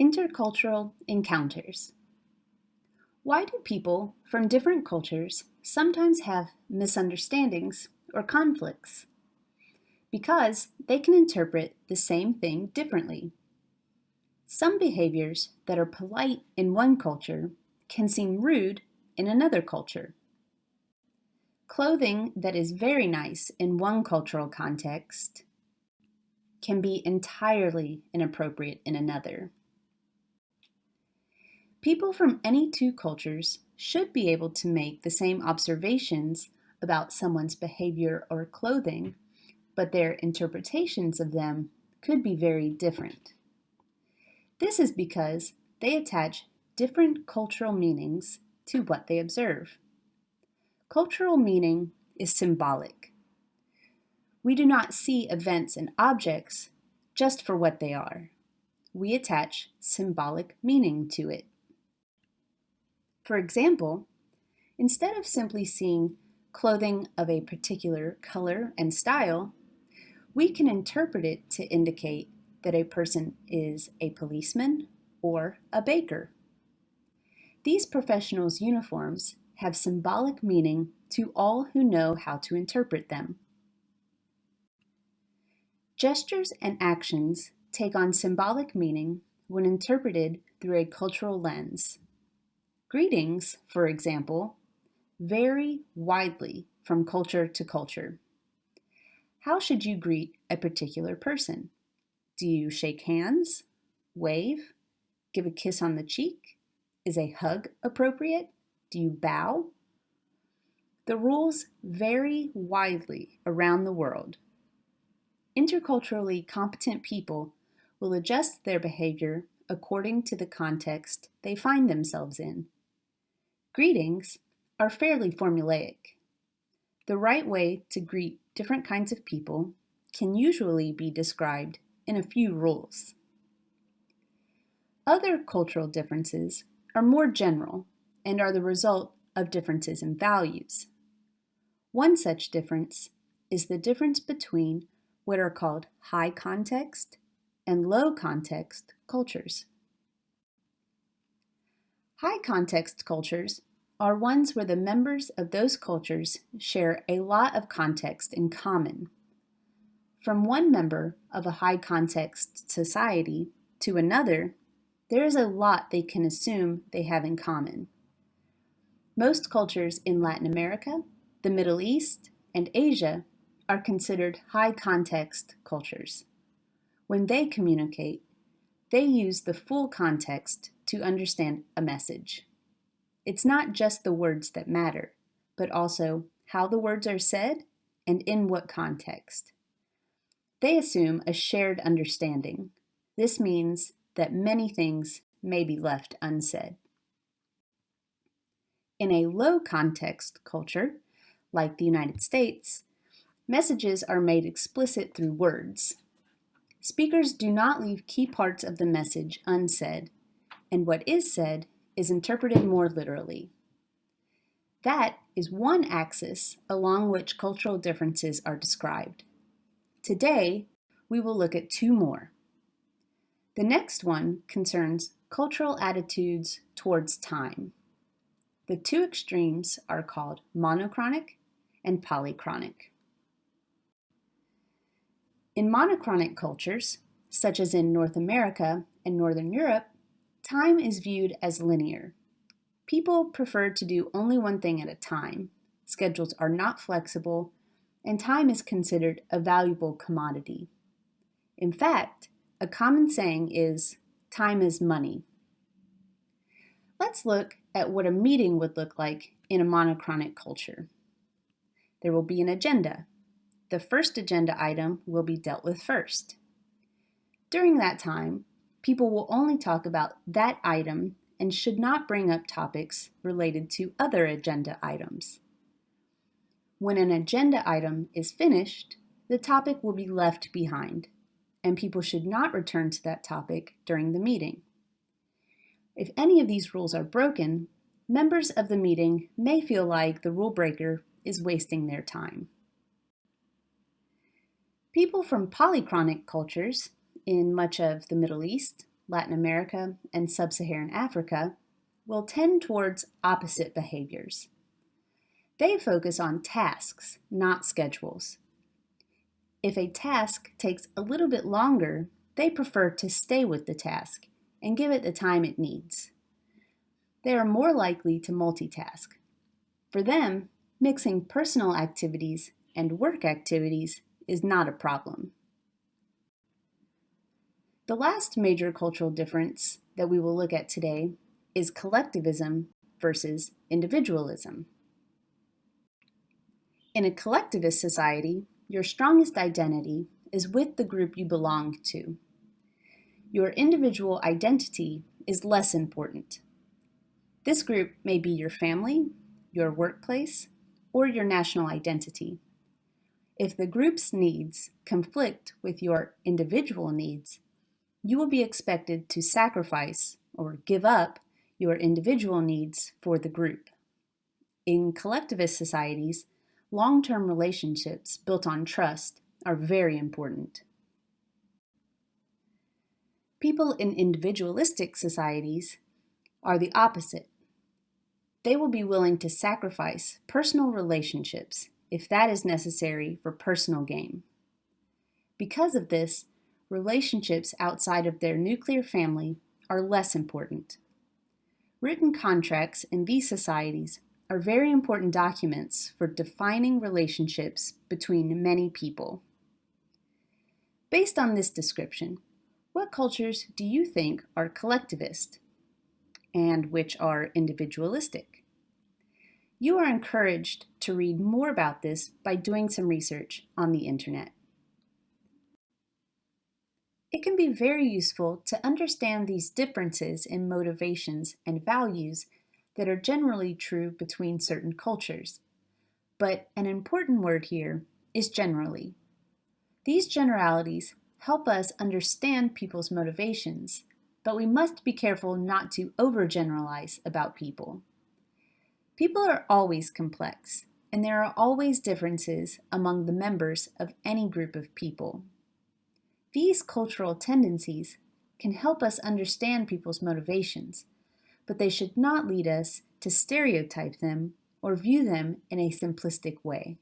Intercultural encounters. Why do people from different cultures sometimes have misunderstandings or conflicts? Because they can interpret the same thing differently. Some behaviors that are polite in one culture can seem rude in another culture. Clothing that is very nice in one cultural context can be entirely inappropriate in another. People from any two cultures should be able to make the same observations about someone's behavior or clothing, but their interpretations of them could be very different. This is because they attach different cultural meanings to what they observe. Cultural meaning is symbolic. We do not see events and objects just for what they are. We attach symbolic meaning to it. For example, instead of simply seeing clothing of a particular color and style, we can interpret it to indicate that a person is a policeman or a baker. These professionals' uniforms have symbolic meaning to all who know how to interpret them. Gestures and actions take on symbolic meaning when interpreted through a cultural lens. Greetings, for example, vary widely from culture to culture. How should you greet a particular person? Do you shake hands, wave, give a kiss on the cheek? Is a hug appropriate? Do you bow? The rules vary widely around the world. Interculturally competent people will adjust their behavior according to the context they find themselves in. Greetings are fairly formulaic. The right way to greet different kinds of people can usually be described in a few rules. Other cultural differences are more general and are the result of differences in values. One such difference is the difference between what are called high context and low context cultures. High context cultures are ones where the members of those cultures share a lot of context in common. From one member of a high context society to another, there is a lot they can assume they have in common. Most cultures in Latin America, the Middle East, and Asia are considered high context cultures. When they communicate, they use the full context to understand a message. It's not just the words that matter, but also how the words are said and in what context. They assume a shared understanding. This means that many things may be left unsaid. In a low context culture, like the United States, messages are made explicit through words. Speakers do not leave key parts of the message unsaid, and what is said is interpreted more literally. That is one axis along which cultural differences are described. Today, we will look at two more. The next one concerns cultural attitudes towards time. The two extremes are called monochronic and polychronic. In monochronic cultures, such as in North America and Northern Europe, time is viewed as linear. People prefer to do only one thing at a time. Schedules are not flexible, and time is considered a valuable commodity. In fact, a common saying is, time is money. Let's look at what a meeting would look like in a monochronic culture. There will be an agenda, the first agenda item will be dealt with first. During that time, people will only talk about that item and should not bring up topics related to other agenda items. When an agenda item is finished, the topic will be left behind, and people should not return to that topic during the meeting. If any of these rules are broken, members of the meeting may feel like the rule breaker is wasting their time. People from polychronic cultures in much of the Middle East, Latin America, and Sub-Saharan Africa will tend towards opposite behaviors. They focus on tasks, not schedules. If a task takes a little bit longer, they prefer to stay with the task and give it the time it needs. They are more likely to multitask. For them, mixing personal activities and work activities is not a problem. The last major cultural difference that we will look at today is collectivism versus individualism. In a collectivist society, your strongest identity is with the group you belong to. Your individual identity is less important. This group may be your family, your workplace, or your national identity. If the group's needs conflict with your individual needs, you will be expected to sacrifice or give up your individual needs for the group. In collectivist societies, long-term relationships built on trust are very important. People in individualistic societies are the opposite. They will be willing to sacrifice personal relationships if that is necessary for personal gain. Because of this, relationships outside of their nuclear family are less important. Written contracts in these societies are very important documents for defining relationships between many people. Based on this description, what cultures do you think are collectivist and which are individualistic? You are encouraged to read more about this by doing some research on the internet. It can be very useful to understand these differences in motivations and values that are generally true between certain cultures. But an important word here is generally. These generalities help us understand people's motivations, but we must be careful not to overgeneralize about people. People are always complex, and there are always differences among the members of any group of people. These cultural tendencies can help us understand people's motivations, but they should not lead us to stereotype them or view them in a simplistic way.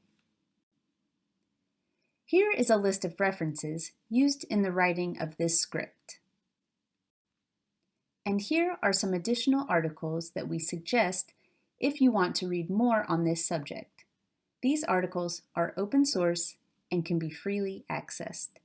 Here is a list of references used in the writing of this script. And here are some additional articles that we suggest if you want to read more on this subject. These articles are open source and can be freely accessed.